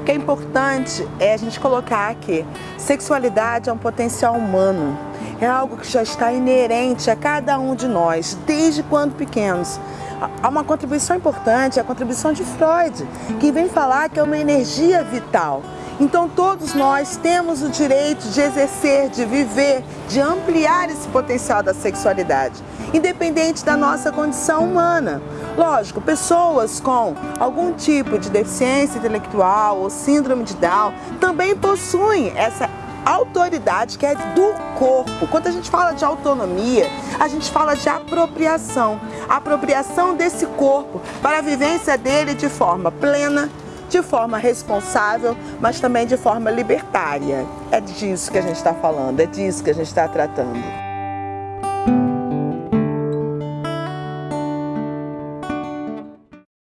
O que é importante é a gente colocar que sexualidade é um potencial humano, é algo que já está inerente a cada um de nós, desde quando pequenos. Há uma contribuição importante, a contribuição de Freud, que vem falar que é uma energia vital. Então todos nós temos o direito de exercer, de viver, de ampliar esse potencial da sexualidade, independente da nossa condição humana. Lógico, pessoas com algum tipo de deficiência intelectual ou síndrome de Down também possuem essa autoridade que é do corpo. Quando a gente fala de autonomia, a gente fala de apropriação. apropriação desse corpo para a vivência dele de forma plena, de forma responsável, mas também de forma libertária. É disso que a gente está falando, é disso que a gente está tratando.